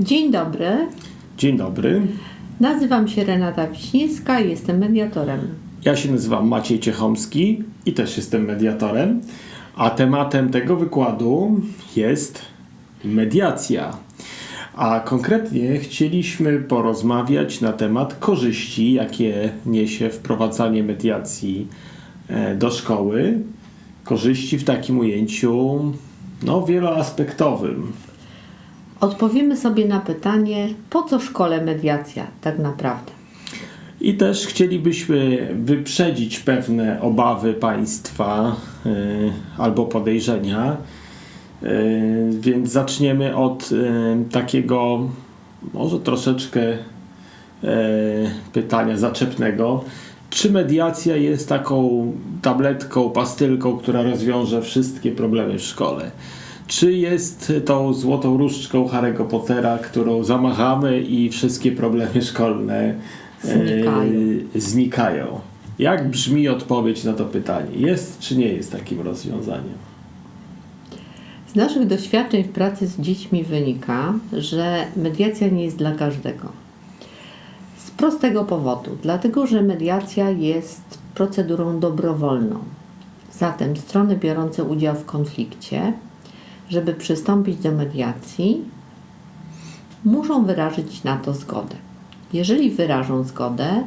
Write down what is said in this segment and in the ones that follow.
Dzień dobry. Dzień dobry. Nazywam się Renata Wiśniewska i jestem mediatorem. Ja się nazywam Maciej Ciechomski i też jestem mediatorem. A tematem tego wykładu jest mediacja. A konkretnie chcieliśmy porozmawiać na temat korzyści, jakie niesie wprowadzanie mediacji e, do szkoły. Korzyści w takim ujęciu no, wieloaspektowym. Odpowiemy sobie na pytanie, po co szkole mediacja tak naprawdę? I też chcielibyśmy wyprzedzić pewne obawy państwa y, albo podejrzenia. Y, więc zaczniemy od y, takiego, może troszeczkę pytania zaczepnego. Czy mediacja jest taką tabletką, pastylką, która rozwiąże wszystkie problemy w szkole? Czy jest tą złotą różdżką Harry'ego Pottera, którą zamachamy i wszystkie problemy szkolne znikają. E, znikają? Jak brzmi odpowiedź na to pytanie? Jest czy nie jest takim rozwiązaniem? Z naszych doświadczeń w pracy z dziećmi wynika, że mediacja nie jest dla każdego. Z prostego powodu, dlatego że mediacja jest procedurą dobrowolną. Zatem strony biorące udział w konflikcie żeby przystąpić do mediacji, muszą wyrazić na to zgodę. Jeżeli wyrażą zgodę,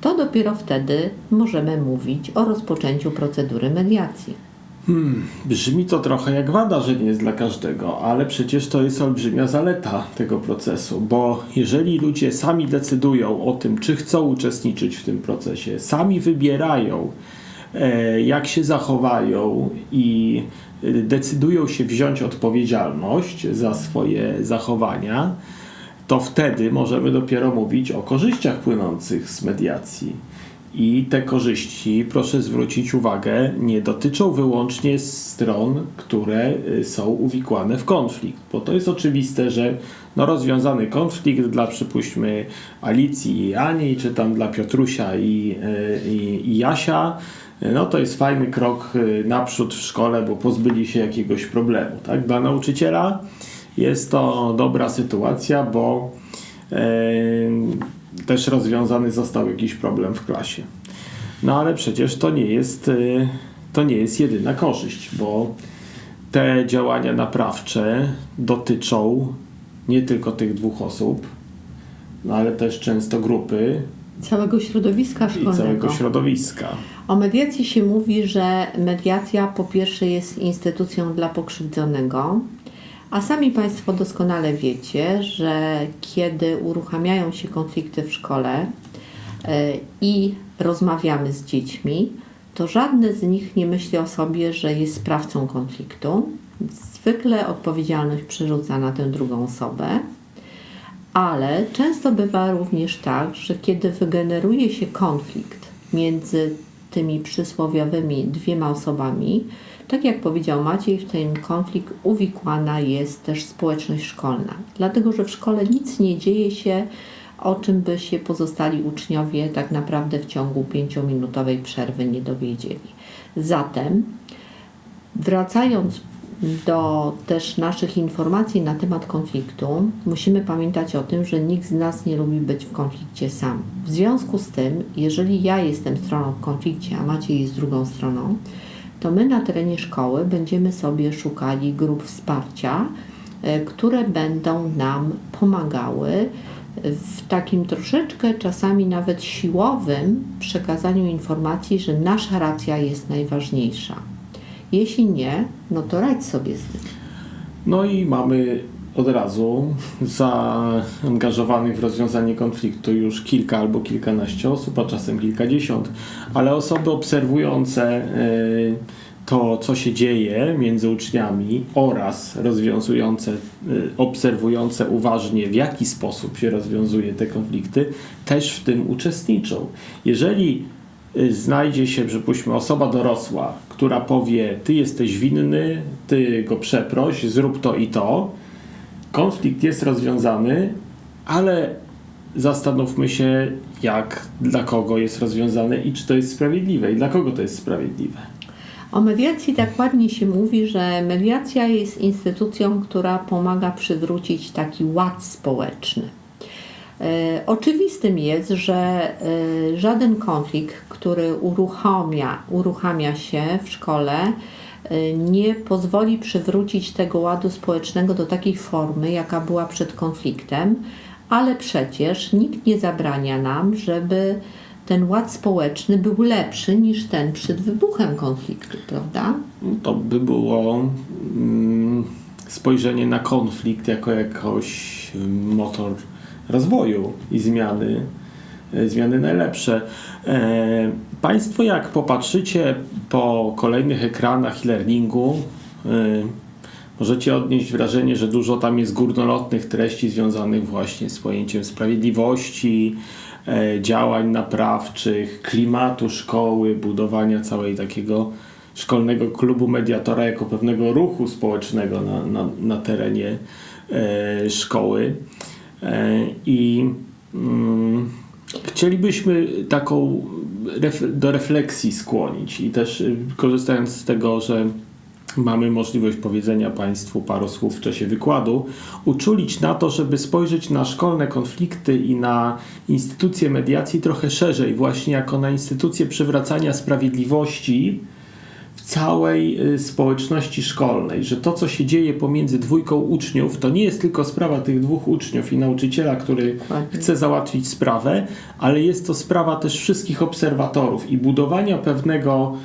to dopiero wtedy możemy mówić o rozpoczęciu procedury mediacji. Hmm, brzmi to trochę jak wada, że nie jest dla każdego, ale przecież to jest olbrzymia zaleta tego procesu, bo jeżeli ludzie sami decydują o tym, czy chcą uczestniczyć w tym procesie, sami wybierają, e, jak się zachowają i decydują się wziąć odpowiedzialność za swoje zachowania, to wtedy możemy dopiero mówić o korzyściach płynących z mediacji. I te korzyści, proszę zwrócić uwagę, nie dotyczą wyłącznie stron, które y, są uwikłane w konflikt, bo to jest oczywiste, że no rozwiązany konflikt dla przypuśćmy Alicji i Ani, czy tam dla Piotrusia i, y, i, i Jasia, no to jest fajny krok y, naprzód w szkole, bo pozbyli się jakiegoś problemu. Tak? Dla nauczyciela jest to dobra sytuacja, bo też rozwiązany został jakiś problem w klasie. No ale przecież to nie jest, e, to nie jest jedyna korzyść, bo te działania naprawcze dotyczą nie tylko tych dwóch osób, no ale też często grupy. Całego środowiska szkolnego. I całego środowiska. O mediacji się mówi, że mediacja po pierwsze jest instytucją dla pokrzywdzonego, a sami Państwo doskonale wiecie, że kiedy uruchamiają się konflikty w szkole e, i rozmawiamy z dziećmi, to żadne z nich nie myśli o sobie, że jest sprawcą konfliktu. Zwykle odpowiedzialność przerzuca na tę drugą osobę, ale często bywa również tak, że kiedy wygeneruje się konflikt między tymi przysłowiowymi dwiema osobami, tak jak powiedział Maciej, w ten konflikt uwikłana jest też społeczność szkolna, dlatego że w szkole nic nie dzieje się, o czym by się pozostali uczniowie tak naprawdę w ciągu pięciominutowej przerwy nie dowiedzieli. Zatem, wracając do też naszych informacji na temat konfliktu, musimy pamiętać o tym, że nikt z nas nie lubi być w konflikcie sam. W związku z tym, jeżeli ja jestem stroną w konflikcie, a Maciej jest drugą stroną, to my na terenie szkoły będziemy sobie szukali grup wsparcia, e, które będą nam pomagały w takim troszeczkę czasami nawet siłowym przekazaniu informacji, że nasza racja jest najważniejsza. Jeśli nie, no to radź sobie z tym. No i mamy od razu zaangażowanych w rozwiązanie konfliktu już kilka albo kilkanaście osób, a czasem kilkadziesiąt, ale osoby obserwujące e, to, co się dzieje między uczniami oraz rozwiązujące, e, obserwujące uważnie, w jaki sposób się rozwiązuje te konflikty, też w tym uczestniczą. Jeżeli znajdzie się, przypuśćmy, osoba dorosła, która powie: Ty jesteś winny, ty go przeproś, zrób to i to. Konflikt jest rozwiązany, ale zastanówmy się, jak, dla kogo jest rozwiązany i czy to jest sprawiedliwe i dla kogo to jest sprawiedliwe. O mediacji tak ładnie się mówi, że mediacja jest instytucją, która pomaga przywrócić taki ład społeczny. E, Oczywistym jest, że e, żaden konflikt, który uruchamia, uruchamia się w szkole, e, nie pozwoli przywrócić tego ładu społecznego do takiej formy, jaka była przed konfliktem, ale przecież nikt nie zabrania nam, żeby ten ład społeczny był lepszy niż ten przed wybuchem konfliktu, prawda? To by było mm, spojrzenie na konflikt jako jakoś mm, motor rozwoju i zmiany, e, zmiany najlepsze. E, Państwo jak popatrzycie po kolejnych ekranach e-learningu, e, możecie odnieść wrażenie, że dużo tam jest górnolotnych treści związanych właśnie z pojęciem sprawiedliwości, działań naprawczych, klimatu szkoły, budowania całej takiego szkolnego klubu mediatora jako pewnego ruchu społecznego na, na, na terenie szkoły. I mm, chcielibyśmy taką do refleksji skłonić i też y, korzystając z tego, że mamy możliwość powiedzenia Państwu paru słów w czasie wykładu, uczulić na to, żeby spojrzeć na szkolne konflikty i na instytucje mediacji trochę szerzej, właśnie jako na instytucje przywracania sprawiedliwości całej y, społeczności szkolnej, że to, co się dzieje pomiędzy dwójką uczniów, to nie jest tylko sprawa tych dwóch uczniów i nauczyciela, który chce załatwić sprawę, ale jest to sprawa też wszystkich obserwatorów i budowania pewnego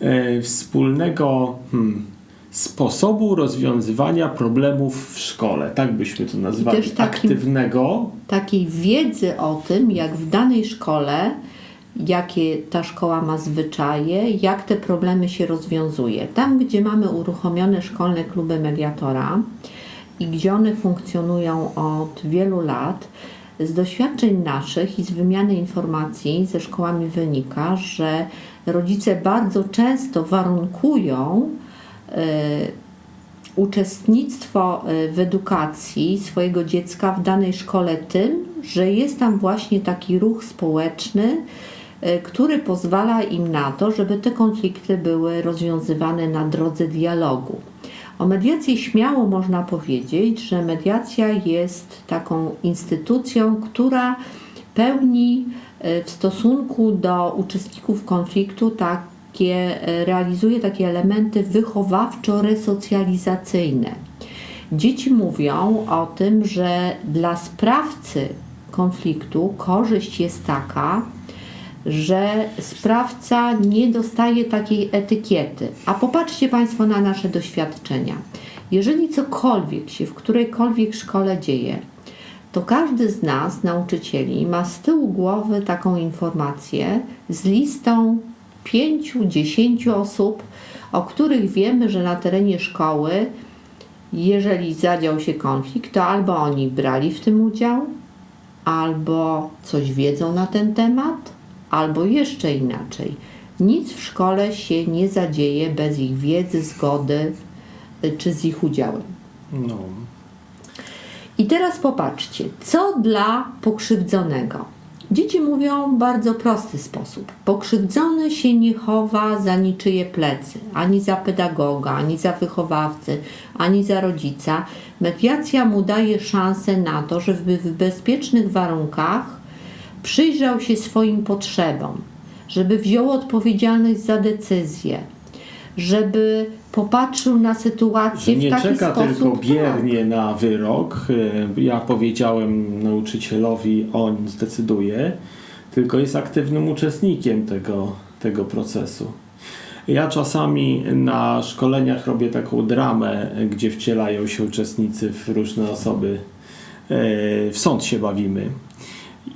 e, wspólnego hmm, sposobu rozwiązywania problemów w szkole. Tak byśmy to nazwali. też takim- Aktywnego. takiej wiedzy o tym, jak w danej szkole, jakie ta szkoła ma zwyczaje, jak te problemy się rozwiązuje. Tam, gdzie mamy uruchomione szkolne kluby mediatora i gdzie one funkcjonują od wielu lat, z doświadczeń naszych i z wymiany informacji ze szkołami wynika, że rodzice bardzo często warunkują y, uczestnictwo y, w edukacji swojego dziecka w danej szkole tym, że jest tam właśnie taki ruch społeczny, który pozwala im na to, żeby te konflikty były rozwiązywane na drodze dialogu. O mediacji śmiało można powiedzieć, że mediacja jest taką instytucją, która pełni y, w stosunku do uczestników konfliktu takie, y, realizuje takie elementy wychowawczo-resocjalizacyjne. Dzieci mówią o tym, że dla sprawcy konfliktu korzyść jest taka, że sprawca nie dostaje takiej etykiety. A popatrzcie Państwo na nasze doświadczenia. Jeżeli cokolwiek się w którejkolwiek szkole dzieje, to każdy z nas, nauczycieli, ma z tyłu głowy taką informację z listą pięciu, dziesięciu osób, o których wiemy, że na terenie szkoły, jeżeli zadział się konflikt, to albo oni brali w tym udział, albo coś wiedzą na ten temat, albo jeszcze inaczej. Nic w szkole się nie zadzieje bez ich wiedzy, zgody y, czy z ich udziałem. No. I teraz popatrzcie, co dla pokrzywdzonego. Dzieci mówią w bardzo prosty sposób. Pokrzywdzony się nie chowa za niczyje plecy, ani za pedagoga, ani za wychowawcę, ani za rodzica. Mediacja mu daje szansę na to, żeby w bezpiecznych warunkach przyjrzał się swoim potrzebom, żeby wziął odpowiedzialność za decyzję, żeby popatrzył na sytuację Że nie w taki czeka sposób. tylko biernie na wyrok. y, Ja powiedziałem nauczycielowi, on zdecyduje, tylko jest aktywnym uczestnikiem tego, tego procesu. Ja czasami na szkoleniach robię taką dramę, gdzie wcielają się uczestnicy w różne osoby. Y, W sąd się bawimy.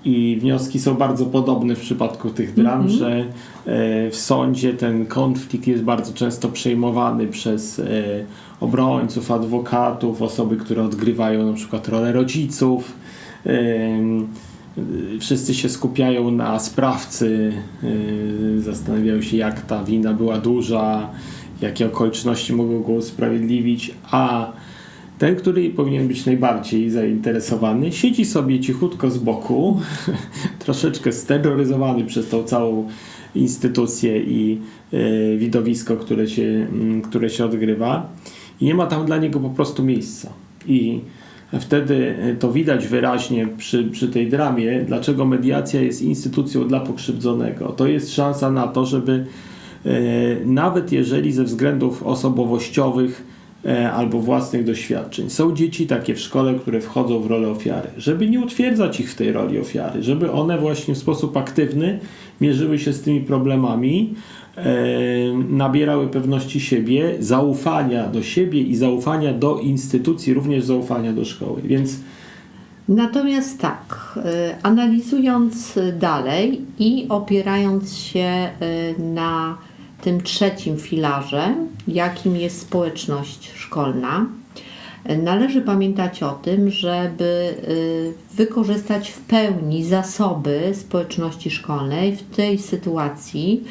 I wnioski są bardzo podobne w przypadku tych dram, że e, w sądzie ten konflikt jest bardzo często przejmowany przez e, obrońców, adwokatów, osoby, które odgrywają na przykład rolę rodziców. Y, Wszyscy się skupiają na sprawcy, y, zastanawiają się, jak ta wina była duża, jakie okoliczności mogą go usprawiedliwić, a ten, który powinien być najbardziej zainteresowany, siedzi sobie cichutko z boku, troszeczkę steroryzowany przez tą całą instytucje i y, widowisko, które się, mm, które się odgrywa i nie ma tam dla niego po prostu miejsca. I wtedy to widać wyraźnie przy, przy tej dramie, dlaczego mediacja jest instytucją dla pokrzywdzonego. To jest szansa na to, żeby e, nawet jeżeli ze względów osobowościowych e, albo własnych doświadczeń. Są dzieci takie w szkole, które wchodzą w rolę ofiary, żeby nie utwierdzać ich w tej roli ofiary, żeby one właśnie w sposób aktywny mierzyły się z tymi problemami, e, nabierały pewności siebie, zaufania do siebie i zaufania do instytucji, również zaufania do szkoły. Więc Natomiast tak, y, analizując dalej i opierając się na tym trzecim filarze, jakim jest społeczność szkolna, należy pamiętać o tym, żeby y, wykorzystać w pełni zasoby społeczności szkolnej w tej sytuacji.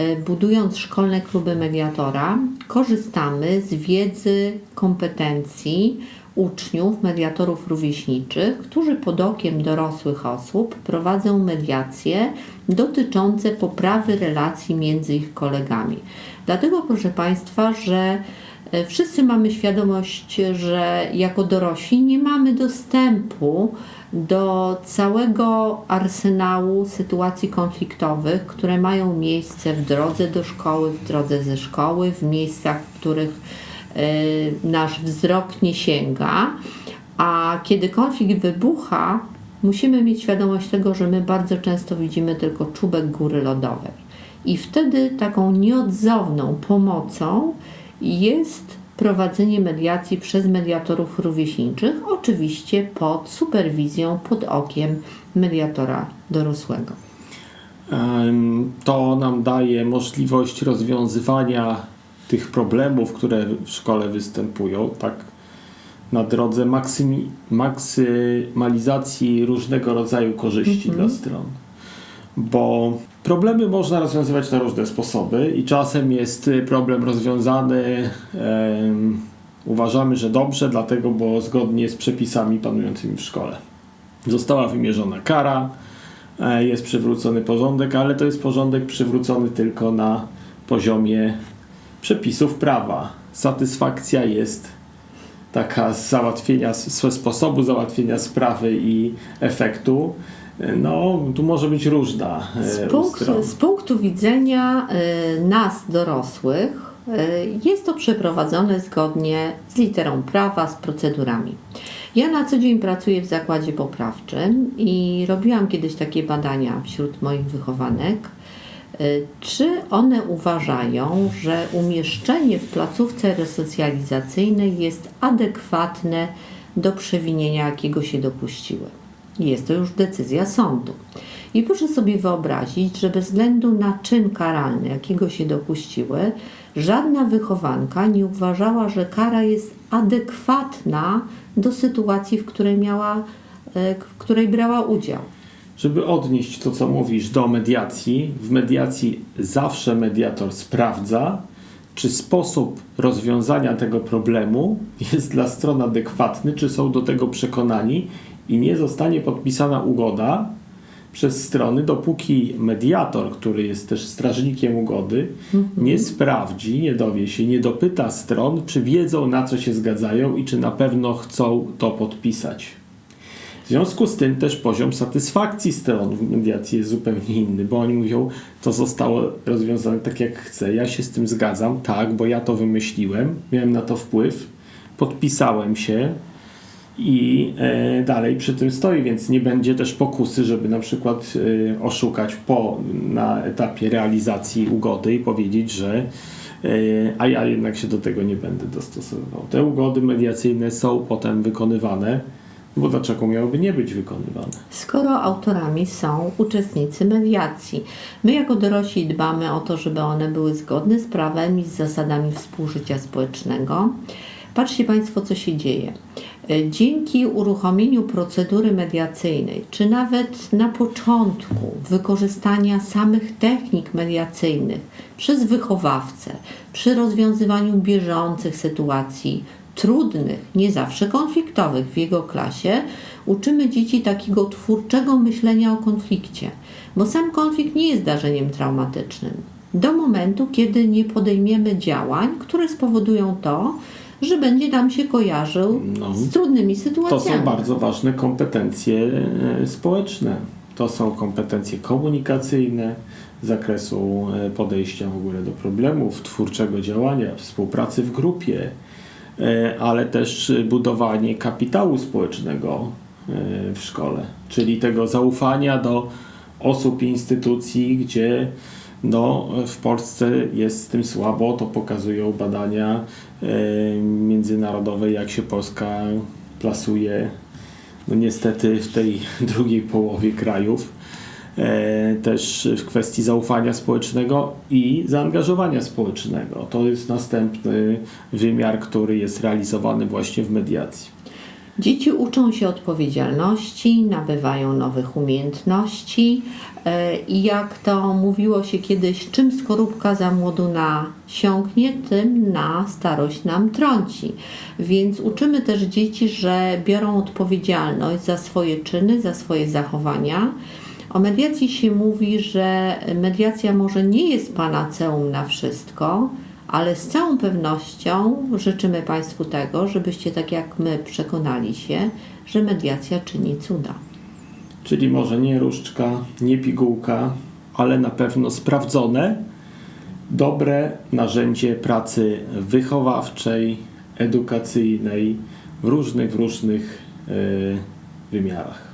Y, Budując szkolne kluby mediatora, korzystamy z wiedzy, kompetencji uczniów, mediatorów rówieśniczych, którzy pod okiem dorosłych osób prowadzą mediacje dotyczące poprawy relacji między ich kolegami. Dlatego, proszę Państwa, że e, wszyscy mamy świadomość, że jako dorośli nie mamy dostępu do całego arsenału sytuacji konfliktowych, które mają miejsce w drodze do szkoły, w drodze ze szkoły, w miejscach, w których e, nasz wzrok nie sięga. A kiedy konflikt wybucha, musimy mieć świadomość tego, że my bardzo często widzimy tylko czubek góry lodowej. I wtedy taką nieodzowną pomocą jest prowadzenie mediacji przez mediatorów rówieśniczych, oczywiście pod superwizją, pod okiem mediatora dorosłego. To nam daje możliwość rozwiązywania tych problemów, które w szkole występują, tak na drodze maksymalizacji różnego rodzaju korzyści dla stron. Bo problemy można rozwiązywać na różne sposoby i czasem jest y, problem rozwiązany, em, uważamy, że dobrze, dlatego, bo zgodnie z przepisami panującymi w szkole. Została wymierzona kara, e, jest przywrócony porządek, ale to jest porządek przywrócony tylko na poziomie przepisów prawa. Satysfakcja jest taka z załatwienia, z sposobu załatwienia sprawy i efektu. E, No, tu może być różna e, Z punktu, z punktu widzenia y, nas, dorosłych, y, jest to przeprowadzone zgodnie z literą prawa, z procedurami. Ja na co dzień pracuję w zakładzie poprawczym i robiłam kiedyś takie badania wśród moich wychowanek. Czy one uważają, że umieszczenie w placówce resocjalizacyjnej jest adekwatne do przewinienia, jakiego się dopuściły? Jest to już decyzja sądu. I proszę sobie wyobrazić, że bez względu na czyn karalny, jakiego się dopuściły, żadna wychowanka nie uważała, że kara jest adekwatna do sytuacji, w której miała, e, w której brała udział. Żeby odnieść to, co mówisz, do mediacji, w mediacji zawsze mediator sprawdza, czy sposób rozwiązania tego problemu jest dla stron adekwatny, czy są do tego przekonani i nie zostanie podpisana ugoda przez strony, dopóki mediator, który jest też strażnikiem ugody, nie sprawdzi, nie dowie się, nie dopyta stron, czy wiedzą, na co się zgadzają i czy na pewno chcą to podpisać. W związku z tym też poziom satysfakcji stron w mediacji jest zupełnie inny, bo oni mówią, to zostało rozwiązane tak jak chcę, ja się z tym zgadzam, tak, bo ja to wymyśliłem, miałem na to wpływ, podpisałem się i e, dalej przy tym stoi, więc nie będzie też pokusy, żeby na przykład e, oszukać po, na etapie realizacji ugody i powiedzieć, że e, a ja jednak się do tego nie będę dostosowywał. Te ugody mediacyjne są potem wykonywane, bo dlaczego miałyby nie być wykonywane? Skoro autorami są uczestnicy mediacji, my jako dorośli dbamy o to, żeby one były zgodne z prawem i z zasadami współżycia społecznego. Patrzcie Państwo, co się dzieje. Dzięki uruchomieniu procedury mediacyjnej, czy nawet na początku wykorzystania samych technik mediacyjnych przez wychowawcę, przy rozwiązywaniu bieżących sytuacji, trudnych, nie zawsze konfliktowych w jego klasie, uczymy dzieci takiego twórczego myślenia o konflikcie. bo sam konflikt nie jest zdarzeniem traumatycznym. Do momentu, kiedy nie podejmiemy działań, które spowodują to, że będzie nam się kojarzył No. z trudnymi To sytuacjami. są bardzo ważne kompetencje e, społeczne. To są kompetencje komunikacyjne zakresu e, podejścia w ogóle do problemów, twórczego działania, współpracy w grupie, e, ale też budowanie kapitału społecznego w szkole, czyli tego zaufania do osób i instytucji, gdzie no, w Polsce jest z tym słabo, to pokazują badania e, międzynarodowe, jak się Polska plasuje no niestety w tej drugiej połowie krajów. E, też w kwestii zaufania społecznego i zaangażowania społecznego. To jest następny wymiar, który jest realizowany właśnie w mediacji. Dzieci uczą się odpowiedzialności, nabywają nowych umiejętności e, i jak to mówiło się kiedyś, czym skorupka za młodu nasiąknie, tym na starość nam trąci. Więc uczymy też dzieci, że biorą odpowiedzialność za swoje czyny, za swoje zachowania. O mediacji się mówi, że mediacja może nie jest panaceum na wszystko, ale z całą pewnością życzymy Państwu tego, żebyście tak jak my przekonali się, że mediacja czyni cuda. Czyli może nie różdżka, nie pigułka, ale na pewno sprawdzone, dobre narzędzie pracy wychowawczej, edukacyjnej w różnych, w różnych e, wymiarach.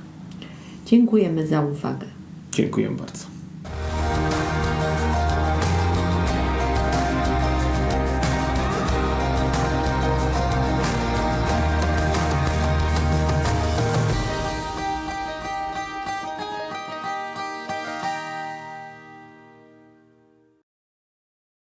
Dziękujemy za uwagę. Dziękuję bardzo.